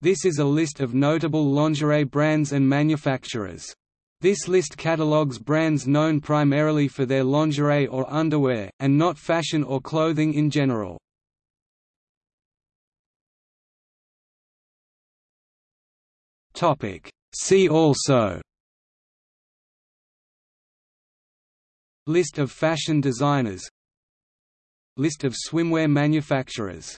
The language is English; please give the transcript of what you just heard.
This is a list of notable lingerie brands and manufacturers. This list catalogues brands known primarily for their lingerie or underwear, and not fashion or clothing in general. See also List of fashion designers List of swimwear manufacturers